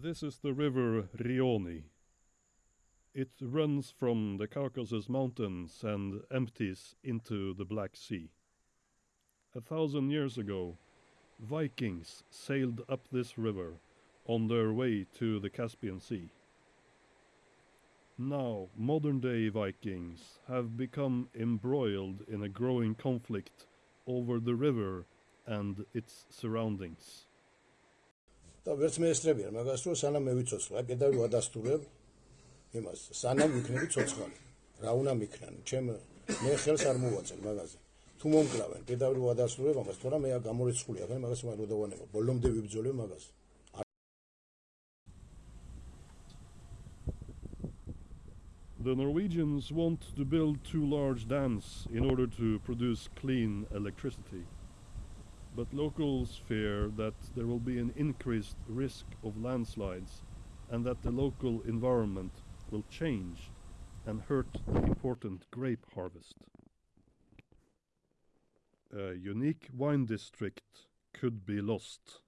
This is the river Rioni. It runs from the Caucasus Mountains and empties into the Black Sea. A thousand years ago, Vikings sailed up this river on their way to the Caspian Sea. Now, modern day Vikings have become embroiled in a growing conflict over the river and its surroundings. და ვერც მეესწრებიან მაგას რომ სანამ მე ვიცოცხლე, აი პედაგოგი ვადასტურებ იმას, სანამ ვიქნები ცოცხალი. რა უნდა მიქნან? ჩემ მე ხელს არ მოვაწერ მაგაზე. თუ მომკრავენ, პედაგოგი ვადასტურებ ამას, თორემ მე გამორიცხული აქ მაგას მაგ როდავანება. ბოლომდე ვიბძოლე მაგას. The Norwegians want to build two large dams in order to produce clean electricity. But locals fear that there will be an increased risk of landslides and that the local environment will change and hurt the important grape harvest. A unique wine district could be lost.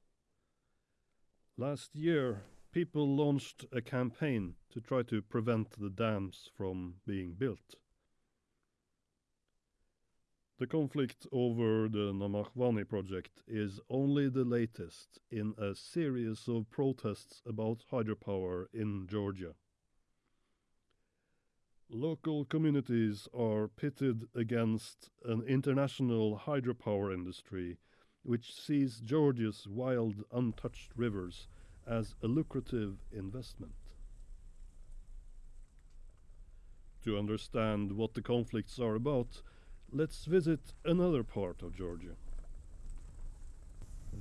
Last year, people launched a campaign to try to prevent the dams from being built. The conflict over the Namakhvani project is only the latest in a series of protests about hydropower in Georgia. Local communities are pitted against an international hydropower industry which sees Georgia's wild, untouched rivers as a lucrative investment. To understand what the conflicts are about, let's visit another part of Georgia.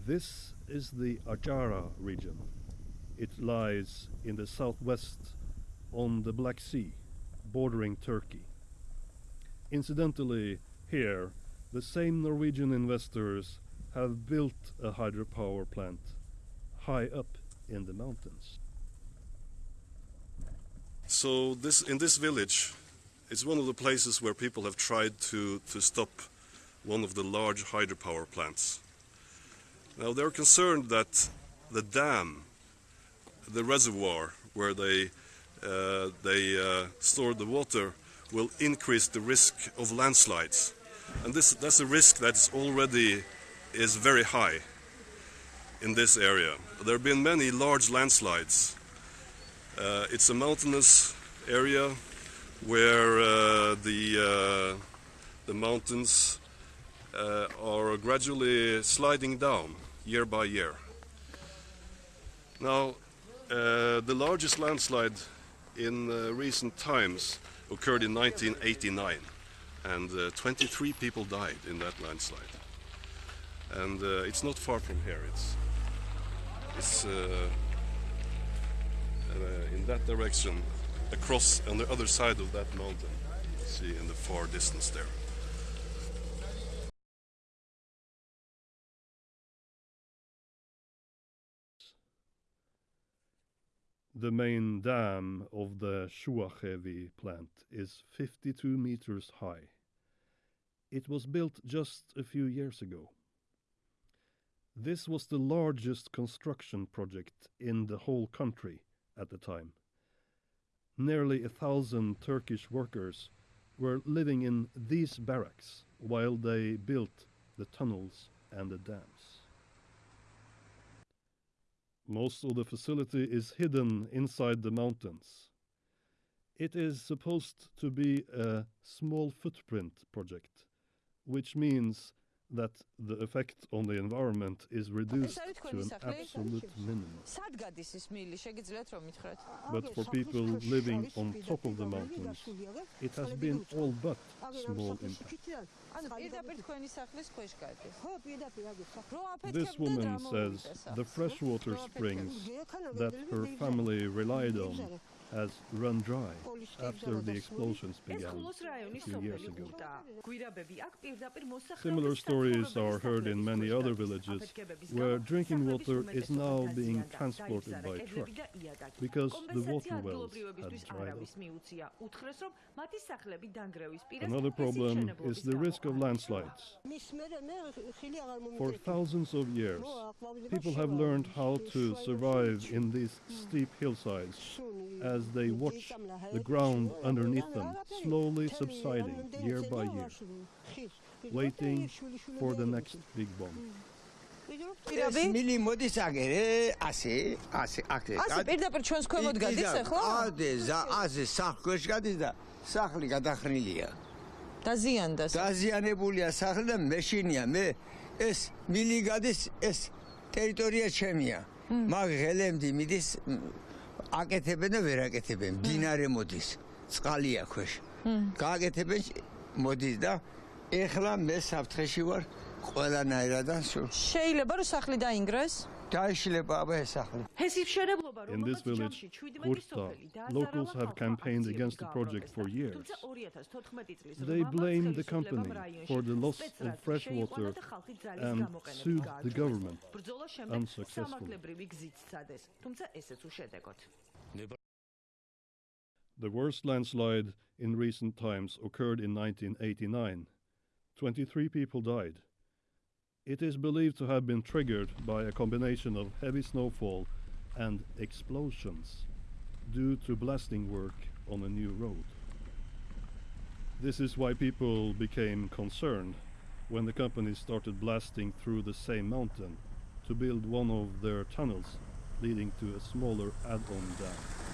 This is the Ajara region. It lies in the southwest on the Black Sea, bordering Turkey. Incidentally, here, the same Norwegian investors have built a hydropower plant high up in the mountains. So this in this village, it's one of the places where people have tried to, to stop one of the large hydropower plants. Now they're concerned that the dam, the reservoir where they uh, they uh, store the water, will increase the risk of landslides, and this that's a risk that's already is very high in this area. There have been many large landslides. Uh, it's a mountainous area where uh, the, uh, the mountains uh, are gradually sliding down year by year. Now, uh, the largest landslide in uh, recent times occurred in 1989, and 23 people died in that landslide. And it's not far from here. It's uh, uh, in that direction, across on the other side of that mountain. See in the far distance there. The main dam of the Shuakhevi plant is 52 meters high. It was built just a few years ago. This was the largest construction project in the whole country at the time. Nearly a thousand Turkish workers were living in these barracks while they built the tunnels and the dams. Most of the facility is hidden inside the mountains. It is supposed to be a small footprint project, which means that the effect on the environment is reduced to an absolute minimum. But for people living on top of the mountains, it has been all but small impact. This woman says the freshwater springs that her family relied on has run dry after the explosions began a few years ago. Similar stories are heard in many other villages where drinking water is now being transported by truck because the water wells have dried up. Another problem is the risk of landslides. For thousands of years, people have learned how to survive in these steep hillsides as they watch the ground underneath them slowly subsiding year by year, waiting for the next big bomb. ეს მილი მოდის აგერე ასე ასე აქ ასე პირდაპირ ჩვენს ქვემოთ გადის ახლა? ადე ზა ასე სახლქვეშ გადის და სახლი გადახრილია დაზიანდა. დაზიანებულია სახლი და მეშინია მე ეს მილი გადის ეს ტერიტორია ჩემია მაგ ღელემდი მიდის აკეთებენ და ვერ აკეთებენ. დინარე მოდის წყალია ქვეშ გააკეთებენ მოდის და ეხლა მე საფრთხეში ვარ In this village, Kurta, locals have campaigned against the project for years. They blame the company for the loss of fresh water and sued the government unsuccessfully. The worst landslide in recent times occurred in 1989. 23 people died. It is believed to have been triggered by a combination of heavy snowfall and explosions due to blasting work on a new road. This is why people became concerned when the company started blasting through the same mountain to build one of their tunnels leading to a smaller add-on dam.